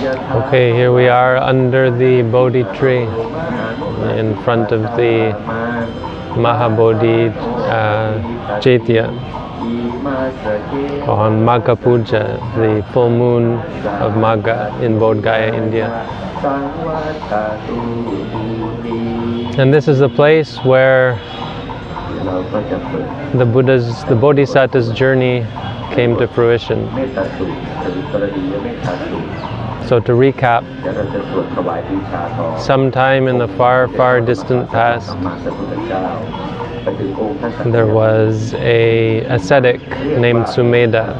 Okay, here we are under the Bodhi tree in front of the Mahabodhi uh, on Magha Puja, the full moon of Magha in Bodh Gaya, India. And this is the place where the Buddha's, the Bodhisattva's journey came to fruition. So to recap, sometime in the far, far distant past, there was a ascetic named Sumedha.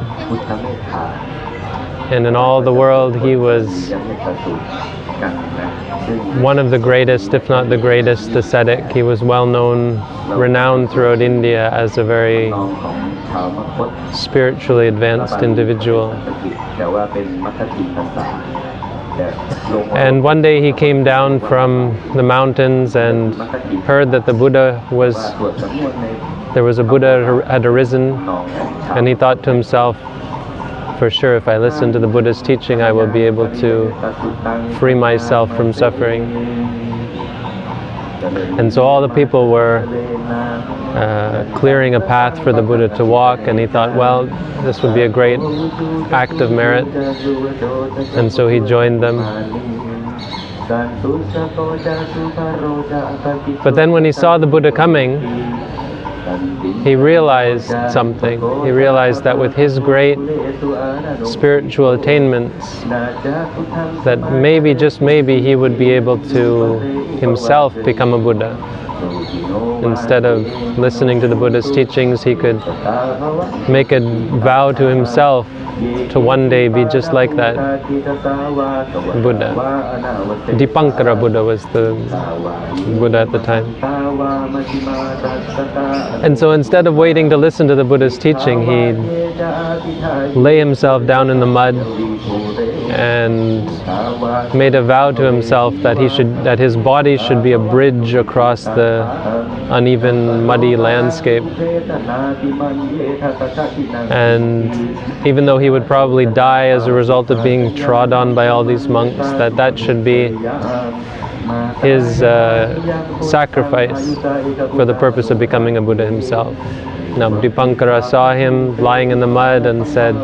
And in all the world he was one of the greatest, if not the greatest ascetic. He was well known, renowned throughout India as a very spiritually advanced individual. And one day he came down from the mountains and heard that the Buddha was, there was a Buddha had arisen, and he thought to himself, for sure, if I listen to the Buddha's teaching, I will be able to free myself from suffering. And so all the people were uh, clearing a path for the Buddha to walk, and he thought, well, this would be a great act of merit. And so he joined them. But then when he saw the Buddha coming, he realized something. He realized that with his great spiritual attainments, that maybe, just maybe, he would be able to himself become a Buddha. Instead of listening to the Buddha's teachings, he could make a vow to himself to one day be just like that Buddha. Dipankara Buddha was the Buddha at the time. And so instead of waiting to listen to the Buddha's teaching, he lay himself down in the mud and made a vow to himself that he should that his body should be a bridge across the uneven muddy landscape and even though he would probably die as a result of being trod on by all these monks that that should be his uh, sacrifice for the purpose of becoming a Buddha himself. Now Dipankara saw him lying in the mud and said,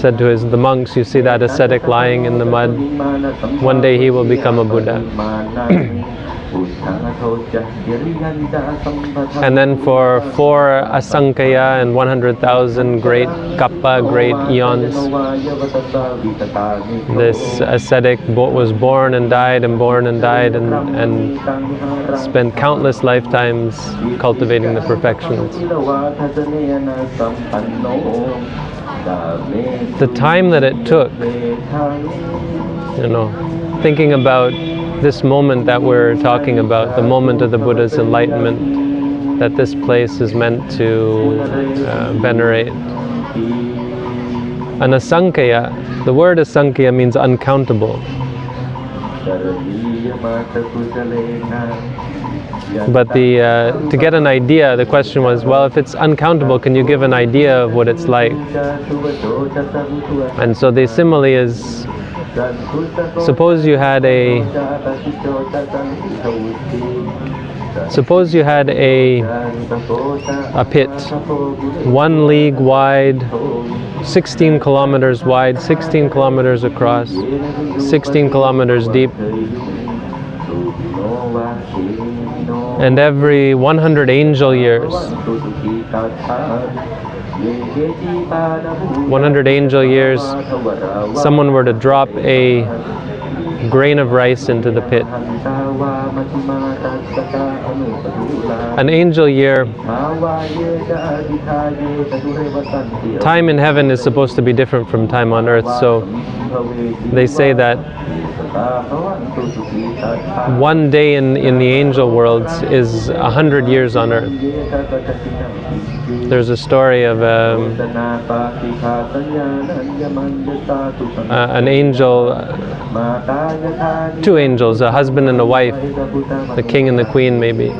said to his the monks, you see that ascetic lying in the mud, one day he will become a Buddha. and then for four asankhya and 100,000 great kappa, great eons, this ascetic was born and died and born and died and, and spent countless lifetimes cultivating the perfections. The time that it took, you know, thinking about this moment that we're talking about, the moment of the Buddha's enlightenment, that this place is meant to uh, venerate. An asankhya, the word asankhya means uncountable. But the, uh, to get an idea, the question was, well, if it's uncountable, can you give an idea of what it's like? And so the simile is Suppose you had a Suppose you had a a pit, one league wide, 16 kilometers wide, 16 kilometers across, 16 kilometers deep, and every 100 angel years, 100 angel years, someone were to drop a grain of rice into the pit. An angel year, time in heaven is supposed to be different from time on earth, so they say that one day in, in the angel worlds is a hundred years on earth. There's a story of um, uh, an angel, two angels, a husband and a wife, the king and the queen maybe.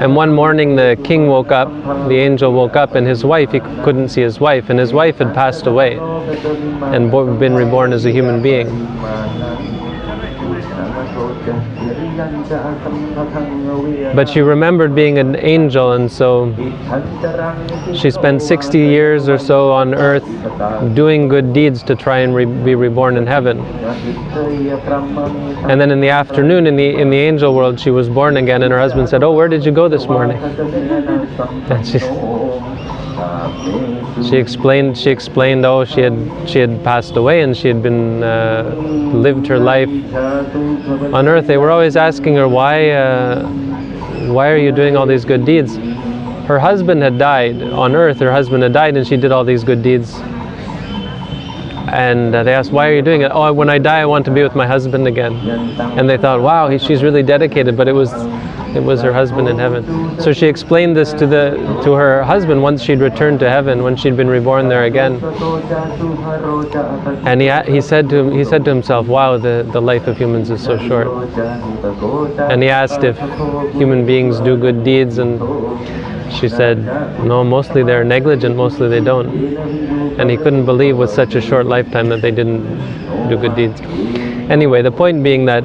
And one morning the king woke up, the angel woke up, and his wife, he couldn't see his wife, and his wife had passed away and been reborn as a human being. But she remembered being an angel, and so she spent 60 years or so on earth doing good deeds to try and re- be reborn in heaven. And then in the afternoon, in the in the angel world, she was born again, and her husband said, "Oh, where did you go this morning?" And she, she explained. She explained. Oh, she had she had passed away, and she had been uh, lived her life on earth. They were always asking her why. Uh, why are you doing all these good deeds? Her husband had died on earth. Her husband had died, and she did all these good deeds. And uh, they asked, "Why are you doing it?" Oh, when I die, I want to be with my husband again. And they thought, "Wow, he, she's really dedicated." But it was, it was her husband in heaven. So she explained this to the to her husband once she'd returned to heaven, when she'd been reborn there again. And he he said to him, he said to himself, "Wow, the the life of humans is so short." And he asked if human beings do good deeds, and she said, "No, mostly they're negligent. Mostly they don't." And he couldn't believe with such a short lifetime that they didn't do good deeds. Anyway, the point being that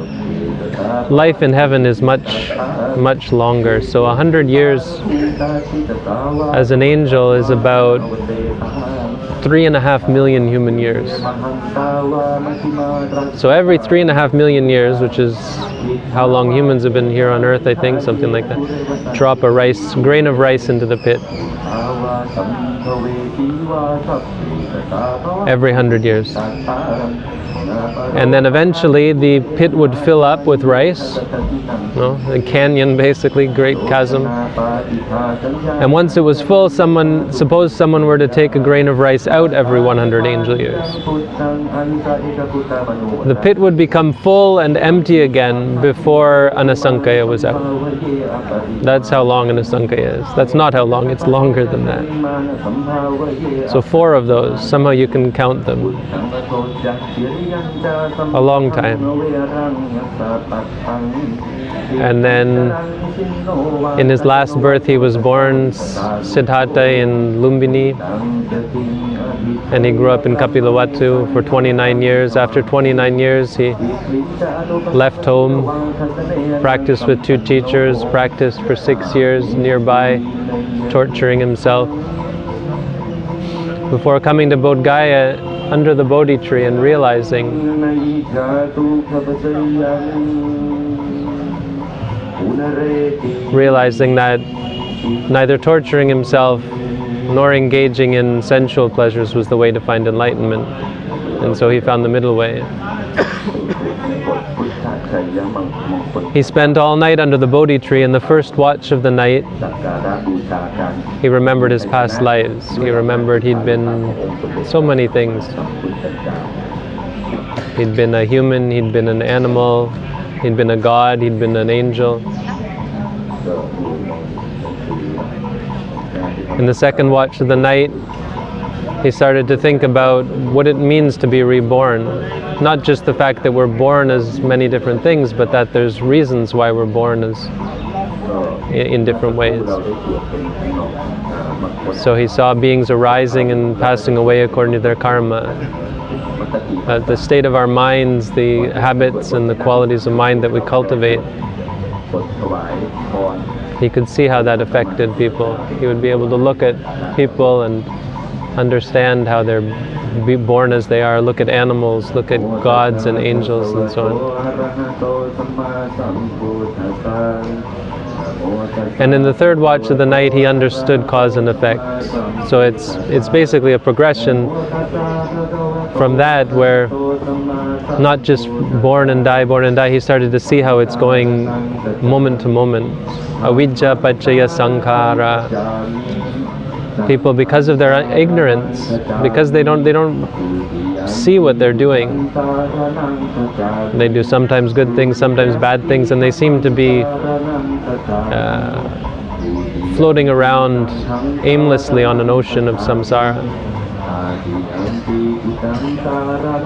life in heaven is much, much longer. So a hundred years as an angel is about three and a half million human years. So every three and a half million years, which is how long humans have been here on Earth, I think, something like that, drop a rice grain of rice into the pit. Every hundred years. And then eventually the pit would fill up with rice, no, a canyon basically, great chasm. And once it was full, someone, suppose someone were to take a grain of rice out every 100 angel years. The pit would become full and empty again before an asankhya was out. That's how long an asankhya is. That's not how long, it's longer than that. So four of those, somehow you can count them. A long time. And then in his last birth he was born Siddhartha in Lumbini and he grew up in Kapilavatthu for 29 years. After 29 years he left home, practiced with two teachers, practiced for six years nearby, torturing himself. Before coming to Bodh Gaya, under the Bodhi tree and realizing realizing that neither torturing himself nor engaging in sensual pleasures was the way to find enlightenment. And so he found the middle way. He spent all night under the Bodhi tree. In the first watch of the night, he remembered his past lives. He remembered he'd been so many things. He'd been a human, he'd been an animal, he'd been a god, he'd been an angel. In the second watch of the night, he started to think about what it means to be reborn. Not just the fact that we're born as many different things, but that there's reasons why we're born as in different ways. So he saw beings arising and passing away according to their karma. Uh, the state of our minds, the habits and the qualities of mind that we cultivate. He could see how that affected people. He would be able to look at people and understand how they're be born as they are, look at animals, look at gods and angels and so on. And in the third watch of the night, he understood cause and effect. So it's it's basically a progression from that where not just born and die, born and die. He started to see how it's going moment to moment. Avijja pachaya sankhara people because of their ignorance because they don't they don't see what they're doing. They do sometimes good things sometimes bad things and they seem to be uh, floating around aimlessly on an ocean of samsara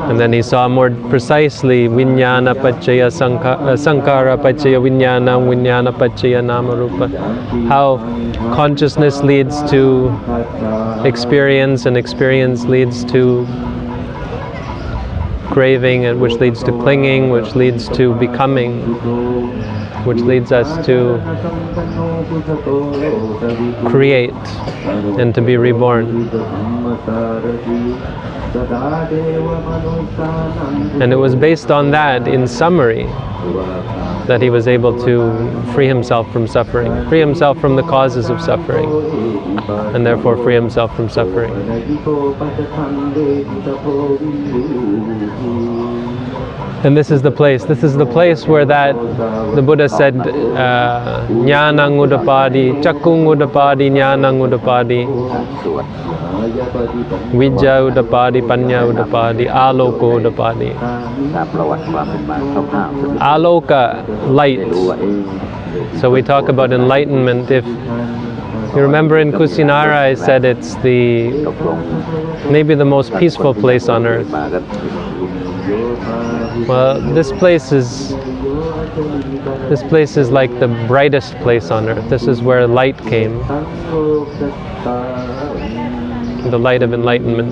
And then he saw more precisely vinyana pachaya sankhara uh, sankhara pachaya vinyana vinyana pachaya namarupa. How consciousness leads to experience and experience leads to craving and which leads to clinging which leads to becoming which leads us to create and to be reborn and it was based on that in summary that he was able to free himself from suffering free himself from the causes of suffering and therefore free himself from suffering and this is the place. This is the place where that the Buddha said, uh, "Jnanang udapadi, chakung udapadi, jnanang udapadi, Vidya Udapadi, Panya Udapadi. Aloka, light. So we talk about enlightenment. If you remember in Kusinara I said it's the maybe the most peaceful place on earth. Well, this place is this place is like the brightest place on earth. This is where light came the light of enlightenment.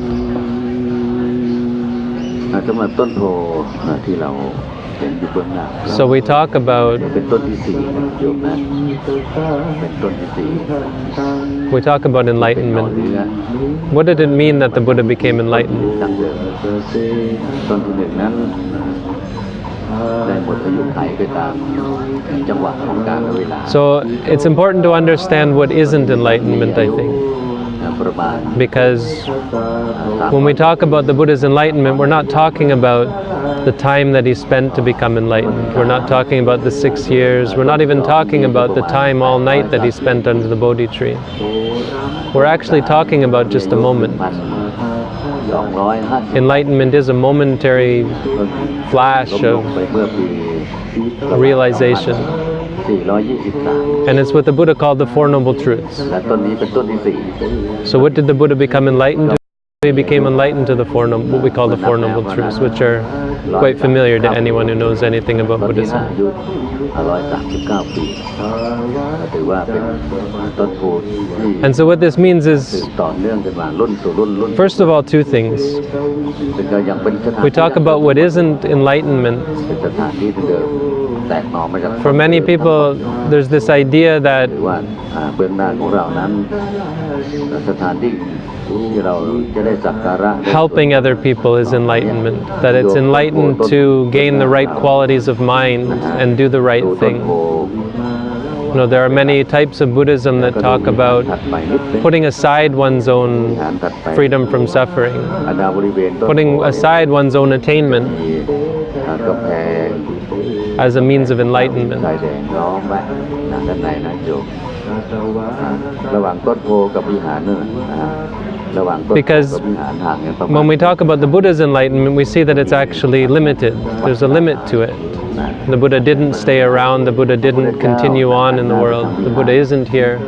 อ่าสำหรับต้นโพอ่าที่เราเห็นอยู่เบื้องหน้า So we talk about เป็นต้นที่สี่นะโยมนะเป็นต้นที่สี่ we talk about เป็นหน่อ enlightenment. เนื้อ What did it mean that the Buddha became enlightened? ดั้งเดิมต้นที่หนึ่งนั้นได้หมดอายุไขไปตามจังหวะของกาลเวลา So it's important to understand what isn't enlightenment, I think. Because when we talk about the Buddha's enlightenment, we're not talking about the time that he spent to become enlightened. We're not talking about the six years. We're not even talking about the time all night that he spent under the Bodhi tree. We're actually talking about just a moment. Enlightenment is a momentary flash of realization. And it's what the Buddha called the Four Noble Truths. So what did the Buddha become enlightened they became enlightened to the four what we call the Four Noble Truths, which are quite familiar to anyone who knows anything about Buddhism. And so what this means is, first of all, two things. We talk about what isn't enlightenment. For many people, there's this idea that หรือว่าอ่าเบื้องหน้าของเรานั้น สถานที่ที่เราจะได้สักการะ helping other people is enlightenment, that it's enlightened to gain the right qualities of mind and do the right ดูต้น thing. โพ You know, there are many types of Buddhism that talk about ถัดไปนิดนึง putting aside one's own ฐานถัดไป freedom from suffering, อนาบริเวณต้น putting aside one's own attainment มีอ่ากำแพง as a means of สาย enlightenment. แดงล้อมไว้นะด้านในนะโยมอ่าระหว่างต้นโพกับวิหารนั่นนะ Mm. Because when we talk about the Buddha's enlightenment, we see that it's actually limited. There's a limit to it. The Buddha didn't stay around, the Buddha didn't continue on in the world, the Buddha isn't here.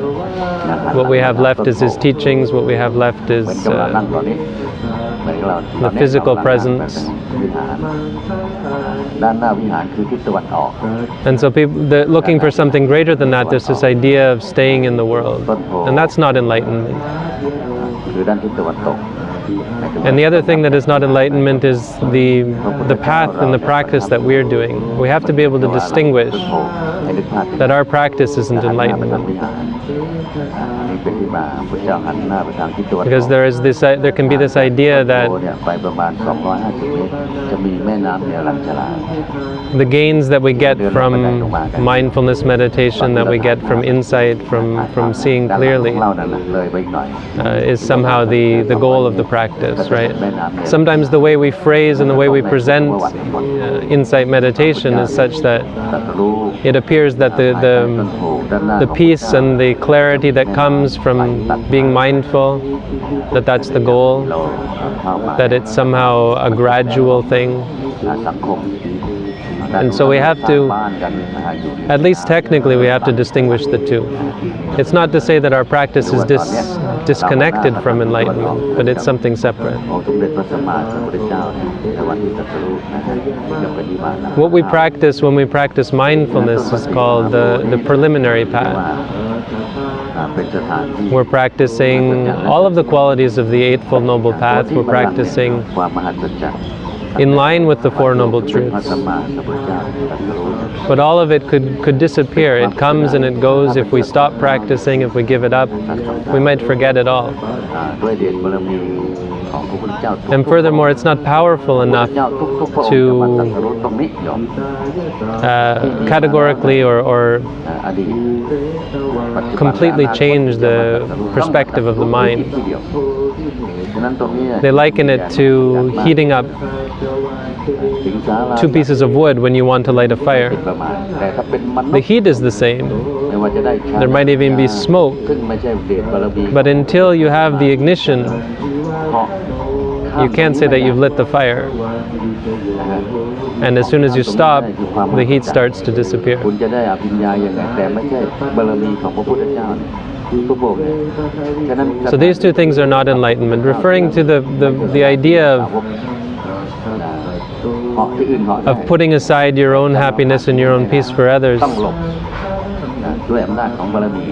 What we have left is his teachings, what we have left is uh, the physical presence. And so people, looking for something greater than that, there's this idea of staying in the world. And that's not enlightenment. คือด้านทิศตะวันตก And the other thing that is not enlightenment is the the path and the practice that we're doing. We have to be able to distinguish ให้นึกภาพ that our practice isn't หันหน้าไปทาง enlightenment. Because there is this, uh, there can be this idea that the gains that we get from mindfulness meditation, that we get from insight, from, from seeing clearly, uh, is somehow the, the goal of the practice, right? Sometimes the way we phrase and the way we present uh, insight meditation is such that it appears that the, the, the peace and the clarity that comes from being mindful, that that's the goal, that it's somehow a gradual thing, and so we have to, at least technically, we have to distinguish the two. It's not to say that our practice is dis disconnected from enlightenment, but it's something separate. What we practice when we practice mindfulness is called the, the preliminary path. We're practicing all of the qualities of the Eightfold Noble Path. We're practicing in line with the Four Noble Truths. But all of it could, could disappear. It comes and it goes. If we stop practicing, if we give it up, we might forget it all. And furthermore, it's not powerful enough to uh, categorically or, or completely change the perspective of the mind. They liken it to heating up two pieces of wood when you want to light a fire. The heat is the same, there might even be smoke. But until you have the ignition, you can't say that you've lit the fire. And as soon as you stop, the heat starts to disappear. So these two things are not enlightenment. Referring to the, the, the idea of, of putting aside your own happiness and your own peace for others, ต้องหลบนะด้วยอำนาจของบารมี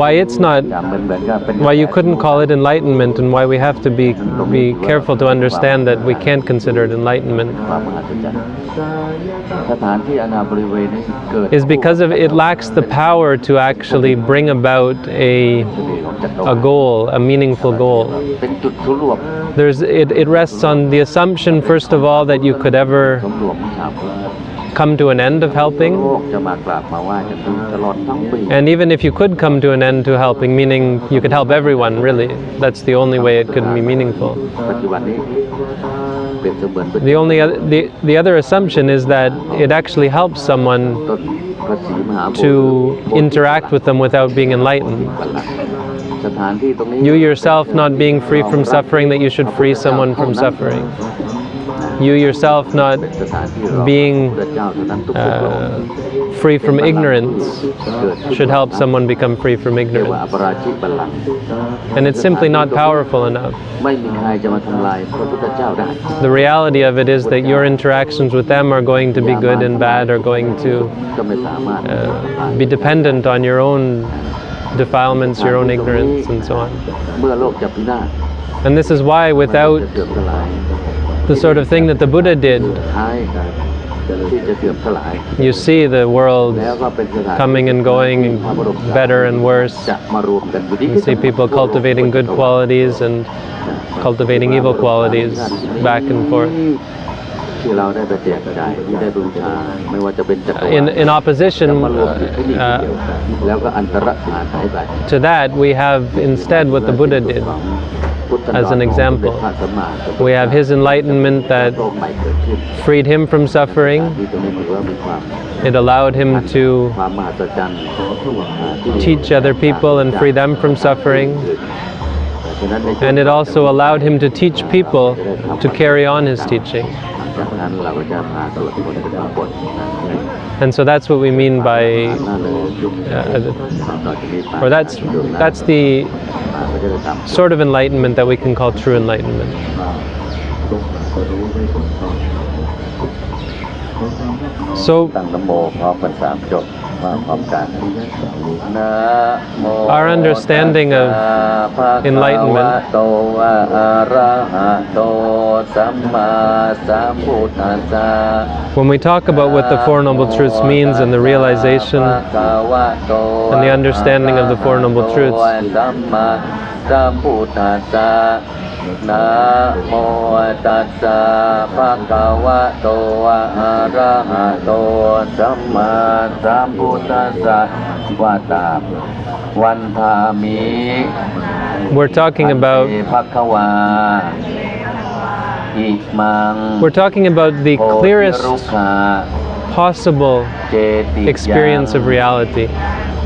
Why it's not อย่าเหมือนเหมือนกับเป็น why you couldn't call it enlightenment and why we have to be be careful to understand that we can't consider it enlightenment ความมหัศจรรย์สถานที่อนาบริเวณนี้เกิด is because of it lacks the power to actually bring about a ของจักรวา a ล goal, a meaningful goal. เป็นจุดศูนย์รวม There's it, it rests on the assumption first of all that you could ever come to an end of helping. And even if you could come to an end to helping, meaning you could help everyone really, that's the only way it could be meaningful. The only the, the other assumption is that it actually helps someone to interact with them without being enlightened. You yourself not being free from suffering, that you should free someone from suffering you yourself not being uh, free from ignorance should help someone become free from ignorance. And it's simply not powerful enough. The reality of it is that your interactions with them are going to be good and bad, are going to uh, be dependent on your own defilements, your own ignorance, and so on. And this is why without the sort of thing that the Buddha did. You see the world coming and going better and worse. You see people cultivating good qualities and cultivating evil qualities back and forth. In, in opposition uh, uh, to that, we have instead what the Buddha did as an example. We have his enlightenment that freed him from suffering. It allowed him to teach other people and free them from suffering. And it also allowed him to teach people to carry on his teaching. And so that's what we mean by, uh, or that's, that's the sort of enlightenment that we can call true enlightenment. So, our understanding of enlightenment. When we talk about what the Four Noble Truths means and the realization and the understanding of the Four Noble Truths. สัมมาสัมพุทธัสสะนะโมตัสสะภะคะวะโตอะระหะโตสัมมาสัมพุทธัสสะวะตาวันทามิ we're talking about ภะคะวาอิมัง we're talking about the โพธิ clearest รุขา possible เจติ experience of reality.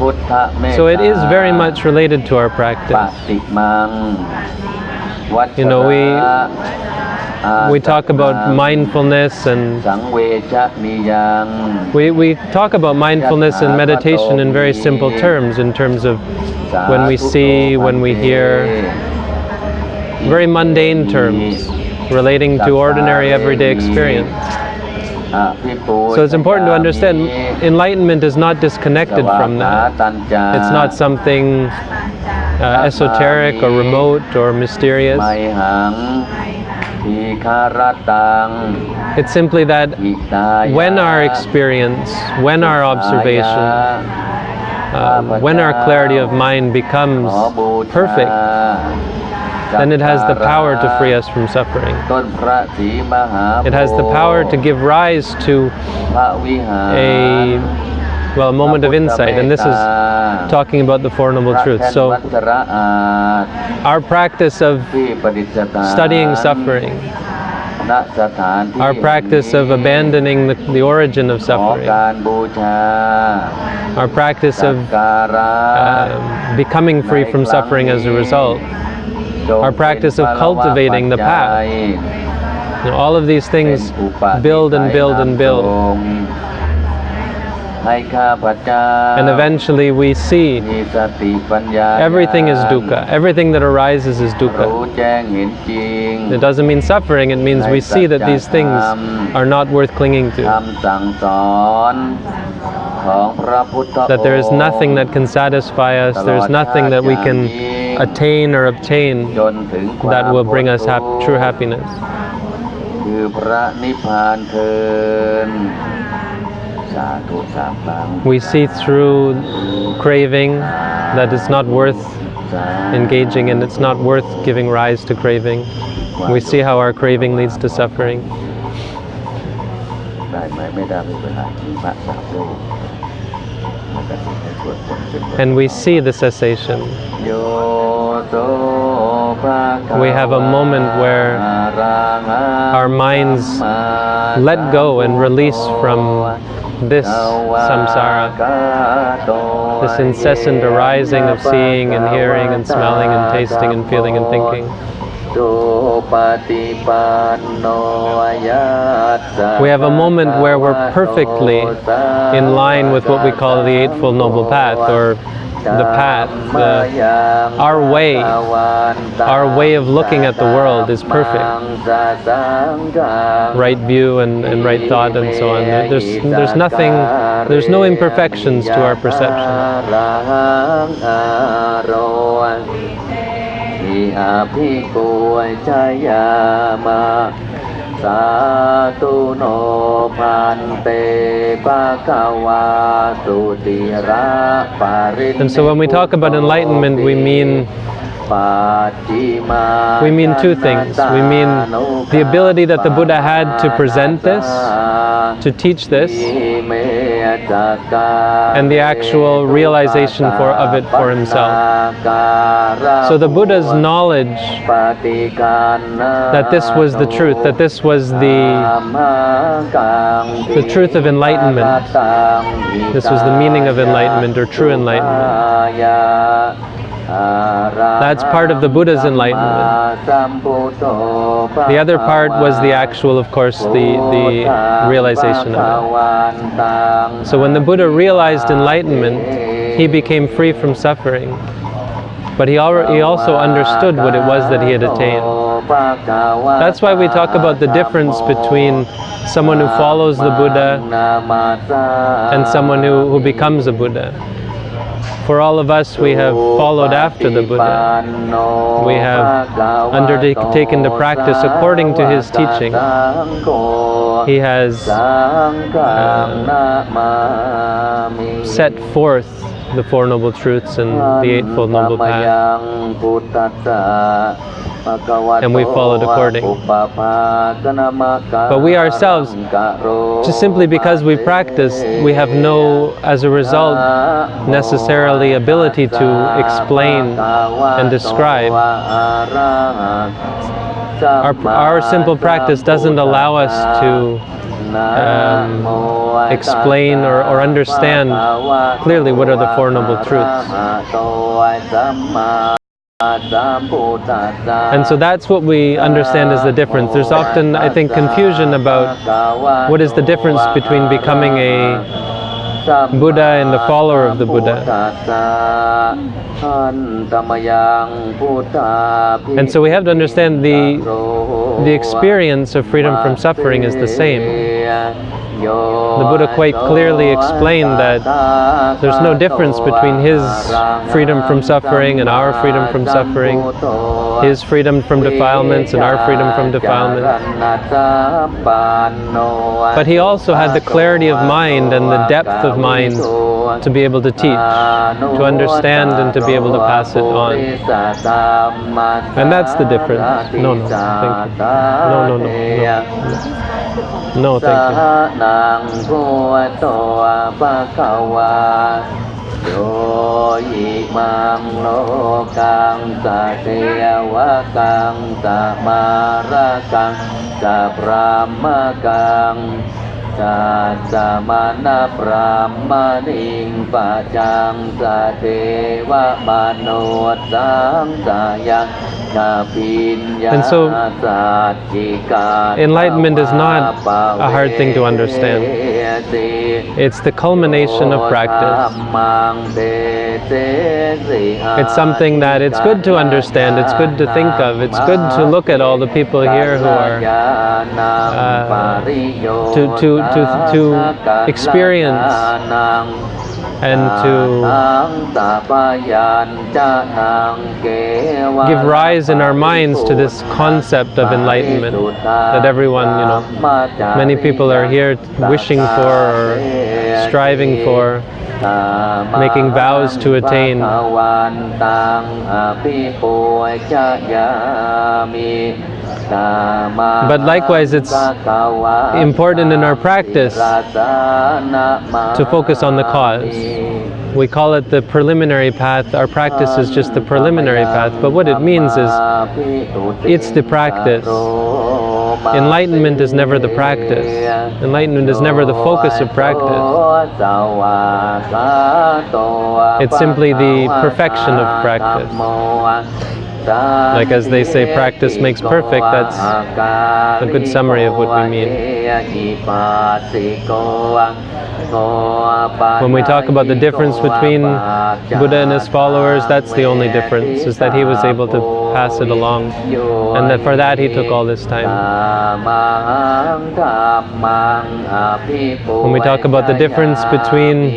พุทธเมตตา So it is very much related to our ป practice. you know, we we talk about mindfulness and we, we talk about mindfulness and meditation in very simple terms, in terms of when we see, when we hear, very mundane terms relating to ordinary everyday experience. So it's important to understand enlightenment is not disconnected from that. It's not something uh, esoteric or remote or mysterious. It's simply that when our experience, when our observation, uh, when our clarity of mind becomes perfect, then it has the power to free us from suffering. It has the power to give rise to a well, a moment of insight. And this is talking about the Four Noble Truths. So, our practice of studying suffering, our practice of abandoning the, the origin of suffering, our practice of uh, becoming free from suffering as a result, our practice of cultivating the path. You know, all of these things build and build and build. And eventually we see everything is dukkha. Everything that arises is dukkha. It doesn't mean suffering, it means we see that these things are not worth clinging to. That there is nothing that can satisfy us, there is nothing that we can attain or obtain that will bring us hap true happiness. We see through craving that it's not worth engaging and it's not worth giving rise to craving. We see how our craving leads to suffering. And we see the cessation. We have a moment where our minds let go and release from this samsara, this incessant arising of seeing and hearing and smelling and tasting and feeling and thinking. We have a moment where we're perfectly in line with what we call the Eightfold Noble Path or the path. The, our way, our way of looking at the world is perfect. Right view and, and right thought and so on. There's, there's nothing, there's no imperfections to our perception. สาธุโนพันเตปะคะวาสุติระปาริ And so when we talk about enlightenment, we mean ปัจจิมา We mean two things. We mean the ability that the Buddha had to present this, to teach this, and the actual realization for, of it for himself. So the Buddha's knowledge that this was the truth, that this was the, the truth of enlightenment, this was the meaning of enlightenment or true enlightenment. That's part of the Buddha's enlightenment. The other part was the actual, of course, the, the realization of it. So when the Buddha realized enlightenment, he became free from suffering. But he, he also understood what it was that he had attained. That's why we talk about the difference between someone who follows the Buddha and someone who, who becomes a Buddha. For all of us, we have followed after the Buddha. We have undertaken the practice according to his teaching. He has um, set forth the Four Noble Truths and the Eightfold Noble Path. And we followed according. But we ourselves, Just simply because we practice, we have no, as a result, necessarily ability to explain and describe. Our, our simple practice doesn't allow us to um, explain or, or understand clearly what are the Four Noble Truths. And so that's what we understand as the difference. There's often, I think, confusion about what is the difference between becoming a Buddha and a follower of the Buddha. And so we have to understand the, the experience of freedom from suffering is the same. The Buddha quite clearly explained that there's no difference between his freedom from suffering and our freedom from suffering, his freedom from defilements and our freedom from defilements. But he also had the clarity of mind and the depth of mind to be able to teach, to understand and to be able to pass it on. And that's the difference. No, no, thank you. No, no, no, no. No, thank you. นังพุทโตภะคะวาโยอิมังโลกังสะเทวกังสะมาระกังสะพรามกังสะสะมานะพรามณิงปัจังสะเทวมโนสังสะยัง And so, enlightenment is not a hard thing to understand. It's the culmination of practice. It's something that it's good to understand, it's good to think of, it's good to look at all the people here who are uh, to, to, to, to experience and to give rise in our minds to this concept of enlightenment that everyone, you know, many people are here wishing for or striving for, making vows to attain. But likewise, it's important in our practice to focus on the cause. We call it the preliminary path. Our practice is just the preliminary path, but what it means is it's the practice. Enlightenment is never the practice. Enlightenment is never the focus of practice. It's simply the perfection of practice. Like as they say, practice makes perfect, that's a good summary of what we mean. When we talk about the difference between Buddha and his followers, that's the only difference, is that he was able to pass it along. And that for that he took all this time. When we talk about the difference between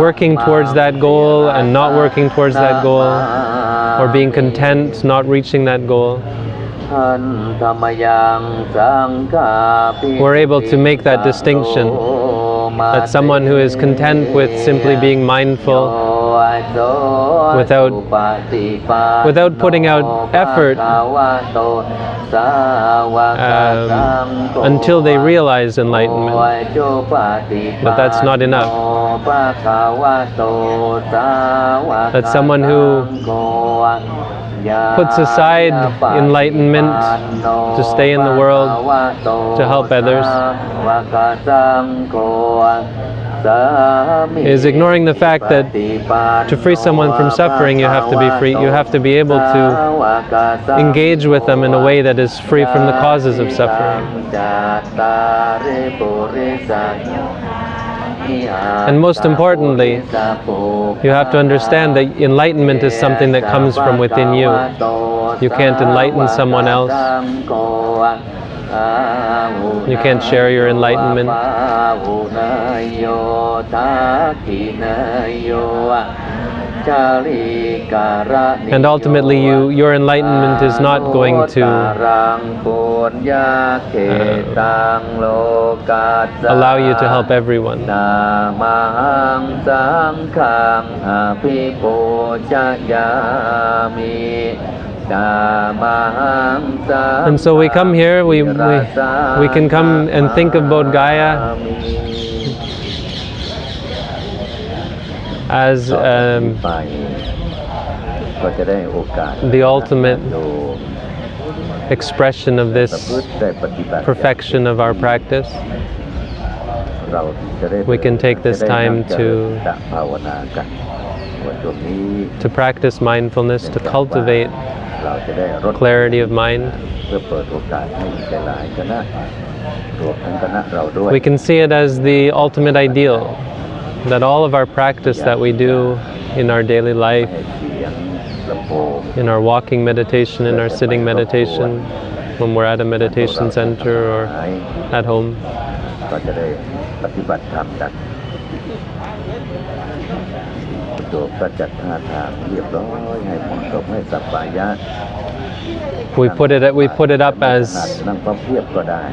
working towards that goal and not working towards that goal, or being content not reaching that goal, we're able to make that distinction that someone who is content with simply being mindful without without putting out effort um, until they realize enlightenment. But that's not enough. That's someone who puts aside enlightenment to stay in the world, to help others, is ignoring the fact that to free someone from suffering, you have to be free. You have to be able to engage with them in a way that is free from the causes of suffering. And most importantly, you have to understand that enlightenment is something that comes from within you. You can't enlighten someone else. You can't share your enlightenment. And ultimately, you, your enlightenment is not going to uh, allow you to help everyone. And so we come here, we, we, we can come and think of Bodh Gaya as um, the ultimate expression of this perfection of our practice. We can take this time to to practice mindfulness, to cultivate เราจะได้ลด clarity of mind. เพื่อเปิดโอกาสให้หลายๆคณะรวมทั้งคณะเราด้วย We can see it as the ultimate ideal that all of our practice that we do in our daily life, ให้เสียงลำโพง in our walking meditation, in our sitting meditation, when we're at a meditation center or at home, ก็จะได้ปฏิบัติธรรมกัน โยมก็จัดท่าทางเรียบร้อยให้เหมาะสมให้สัปปายะ we put it we put it up as นั่งพระเพียบก็ได้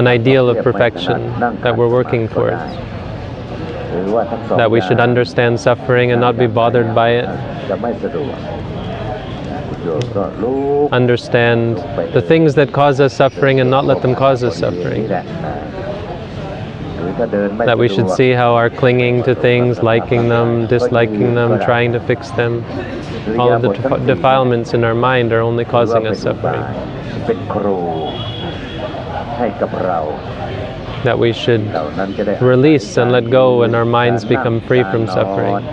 an ideal of perfection that we're working towards. หรือว่าทั้งสอง That we should อย่าง understand suffering and not be bothered by it. จะไม่สะดวกคุณโยมก็รู้ Understand the things that cause us suffering and not let them cause us suffering. that we should see how our clinging to things, liking them, disliking them, trying to fix them, all of the defilements in our mind are only causing us suffering. That we should release and let go and our minds become free from suffering.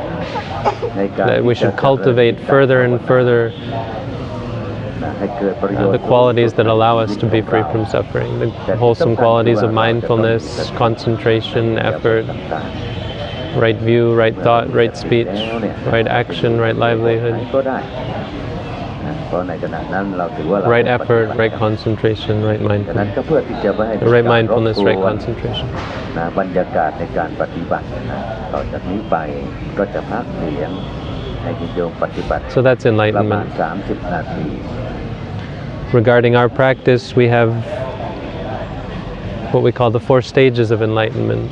That we should cultivate further and further uh, ชน์ the qualities that allow us to be free from suffering, the wholesome qualities of mindfulness, concentration, effort, right view, right thought, right speech, right action, right livelihood, ก็ได้นะเพราะในขณะนั้นเราถือว่าเรา right ได้ปฏิบั effort, ติ right concentration, right ฉะนั้น mindfulness, ก็เพื่อที่จะไม่ให้ right mindfulness, การรบ right กวน concentration. นะบรรยากาศในการปฏิบัตินะต่อจากนี้ไปก็จะพักเสียงให้คุณโยมปฏิบัติ So that's ประมาณ enlightenment. 30 นาที Regarding our practice, we have what we call the four stages of enlightenment.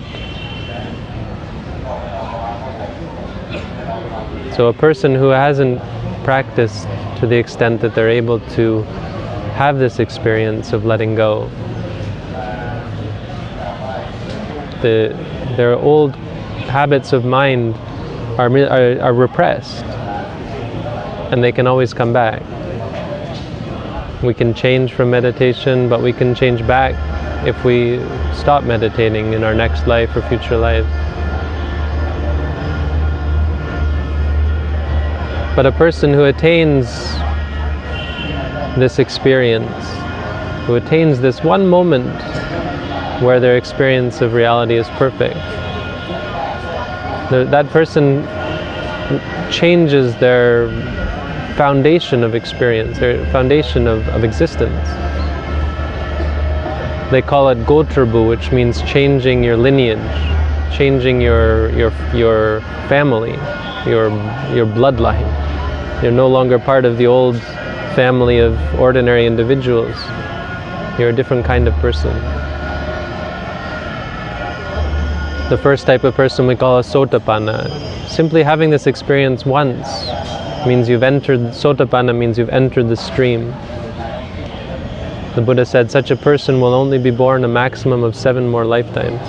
So, a person who hasn't practiced to the extent that they're able to have this experience of letting go, the, their old habits of mind are, are, are repressed and they can always come back. We can change from meditation, but we can change back if we stop meditating in our next life or future life. But a person who attains this experience, who attains this one moment where their experience of reality is perfect, that person changes their foundation of experience, their foundation of, of existence. They call it Gotrabhu, which means changing your lineage, changing your your your family, your your bloodline. You're no longer part of the old family of ordinary individuals. You're a different kind of person. The first type of person we call a sotapanna. Simply having this experience once means you've entered sotapanna means you've entered the stream. The Buddha said such a person will only be born a maximum of seven more lifetimes.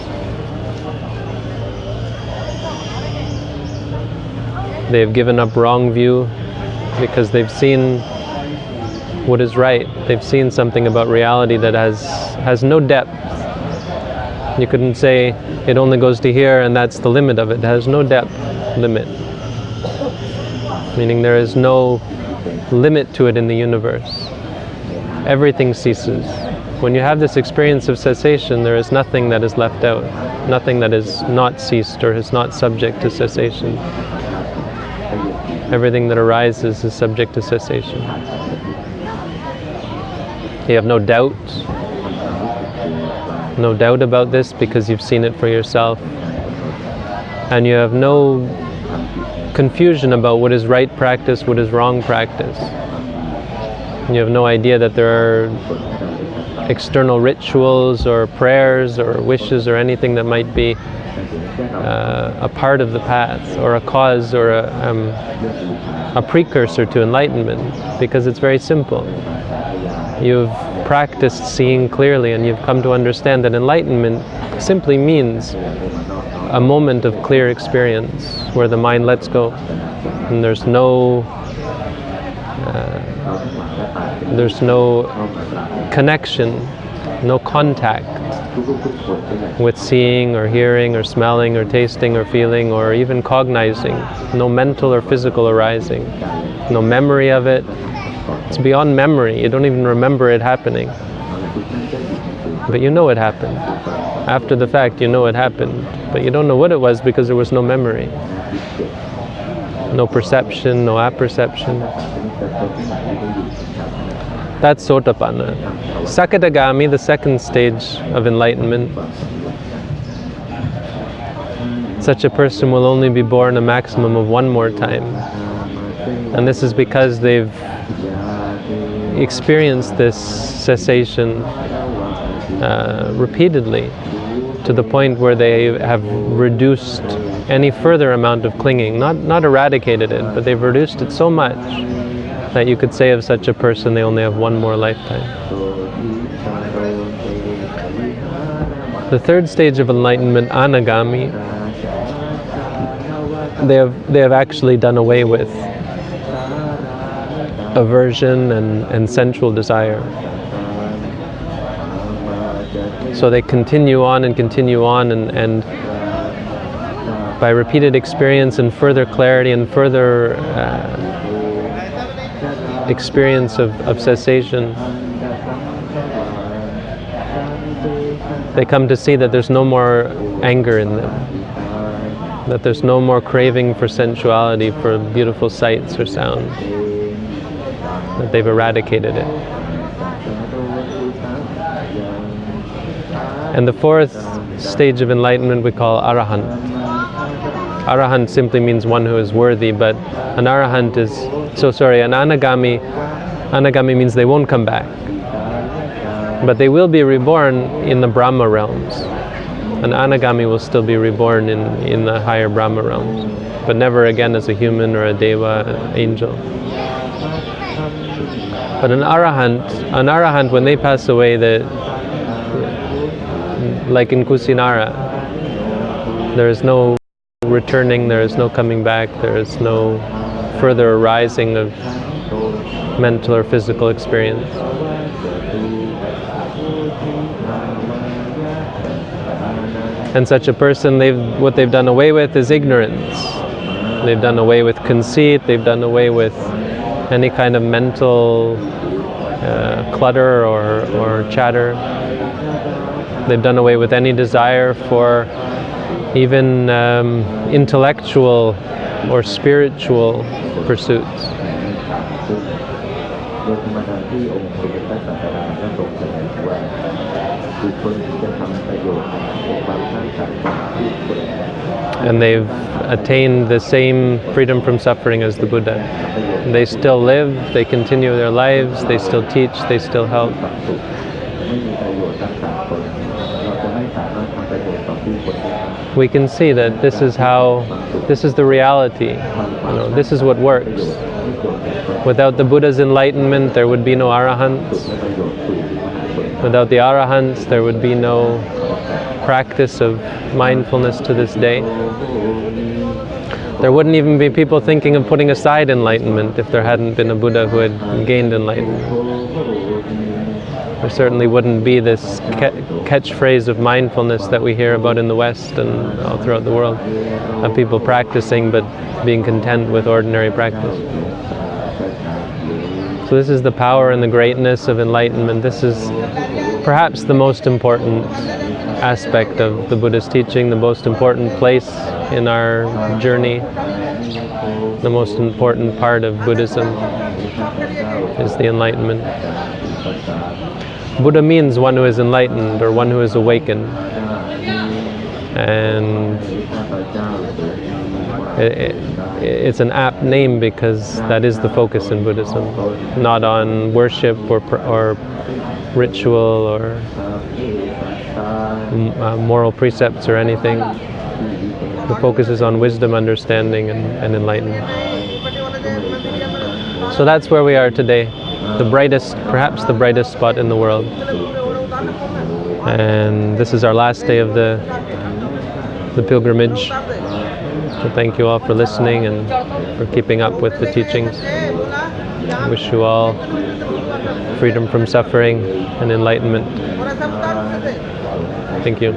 They have given up wrong view because they've seen what is right. They've seen something about reality that has has no depth. You couldn't say it only goes to here and that's the limit of it. It has no depth limit. Meaning there is no limit to it in the universe. Everything ceases. When you have this experience of cessation, there is nothing that is left out, nothing that is not ceased or is not subject to cessation. Everything that arises is subject to cessation. You have no doubt, no doubt about this because you've seen it for yourself. And you have no confusion about what is right practice, what is wrong practice. You have no idea that there are external rituals or prayers or wishes or anything that might be uh, a part of the path or a cause or a, um, a precursor to enlightenment because it's very simple. You've practiced seeing clearly and you've come to understand that enlightenment simply means a moment of clear experience where the mind lets go and there's no uh, there's no connection no contact with seeing or hearing or smelling or tasting or feeling or even cognizing no mental or physical arising no memory of it. It's beyond memory. You don't even remember it happening. But you know it happened. After the fact, you know it happened. But you don't know what it was because there was no memory. No perception, no apperception. That's Sotapanna. Sakadagami, the second stage of enlightenment. Such a person will only be born a maximum of one more time. And this is because they've experienced this cessation uh, repeatedly to the point where they have reduced any further amount of clinging, not, not eradicated it, but they've reduced it so much that you could say of such a person they only have one more lifetime. The third stage of enlightenment, anagami, they have, they have actually done away with aversion and, and sensual desire. So they continue on and continue on, and, and by repeated experience and further clarity and further uh, experience of, of cessation, they come to see that there's no more anger in them, that there's no more craving for sensuality, for beautiful sights or sounds, that they've eradicated it. And the fourth stage of enlightenment we call arahant. Arahant simply means one who is worthy, but an arahant is, so sorry, an anagami, anagami means they won't come back. But they will be reborn in the Brahma realms. An anagami will still be reborn in, in the higher Brahma realms, but never again as a human or a deva, an angel. But an arahant, an arahant, when they pass away, the, like in Kusinara, there is no returning, there is no coming back, there is no further arising of mental or physical experience. And such a person, they've, what they've done away with is ignorance. They've done away with conceit, they've done away with any kind of mental uh, clutter or, or chatter. They've done away with any desire for even um, intellectual or spiritual pursuits. And they've attained the same freedom from suffering as the Buddha. They still live, they continue their lives, they still teach, they still help. We can see that this is how, this is the reality. You know, this is what works. Without the Buddha's enlightenment, there would be no arahants. Without the arahants, there would be no practice of mindfulness to this day. There wouldn't even be people thinking of putting aside enlightenment if there hadn't been a Buddha who had gained enlightenment. There certainly wouldn't be this ca- catchphrase of mindfulness that we hear about in the West and all throughout the world of people practicing but being content with ordinary practice. So, this is the power and the greatness of enlightenment. This is perhaps the most important aspect of the Buddha's teaching, the most important place in our journey, the most important part of Buddhism is the enlightenment. Buddha means one who is enlightened or one who is awakened. And it, it, it's an apt name because that is the focus in Buddhism, not on worship or, or ritual or uh, moral precepts or anything. The focus is on wisdom, understanding, and, and enlightenment. So that's where we are today, the brightest, perhaps the brightest spot in the world. And this is our last day of the, the pilgrimage. So thank you all for listening and for keeping up with the teachings. wish you all freedom from suffering and enlightenment. Thank you.